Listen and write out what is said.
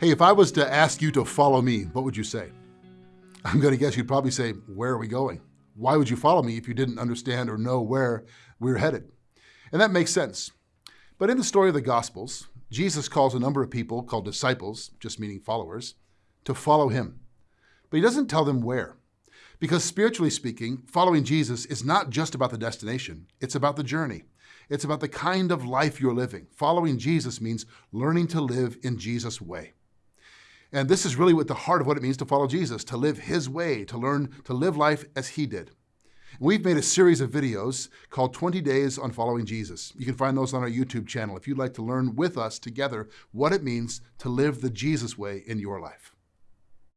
Hey, if I was to ask you to follow me, what would you say? I'm going to guess you'd probably say, Where are we going? Why would you follow me if you didn't understand or know where we're headed? And that makes sense. But in the story of the Gospels, Jesus calls a number of people called disciples, just meaning followers, to follow him. But he doesn't tell them where. Because spiritually speaking, following Jesus is not just about the destination, it's about the journey. It's about the kind of life you're living. Following Jesus means learning to live in Jesus' way. And this is really what the heart of what it means to follow Jesus, to live his way, to learn to live life as he did. We've made a series of videos called 20 Days on Following Jesus. You can find those on our YouTube channel if you'd like to learn with us together what it means to live the Jesus way in your life.